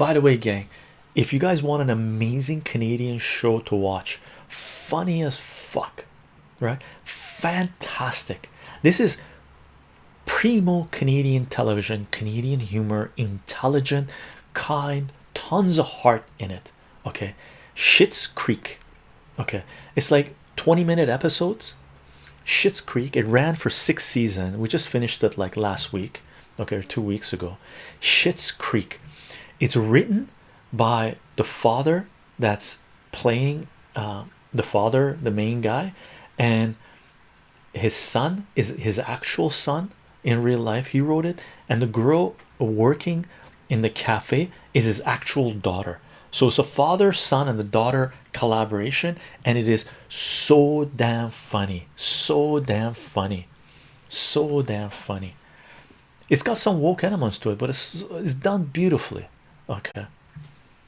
by the way gang if you guys want an amazing Canadian show to watch funny as fuck right? Fantastic. This is primo Canadian television Canadian humor intelligent kind tons of heart in it okay? Schitt's Creek okay? It's like 20 minute episodes. Schitt's Creek it ran for six seasons. We just finished it like last week okay two weeks ago. Schitt's Creek it's written by the father that's playing uh, the father the main guy and his son is his actual son in real life. He wrote it. And the girl working in the cafe is his actual daughter. So it's a father son and the daughter collaboration. And it is so damn funny. So damn funny. So damn funny. It's got some woke elements to it but it's, it's done beautifully okay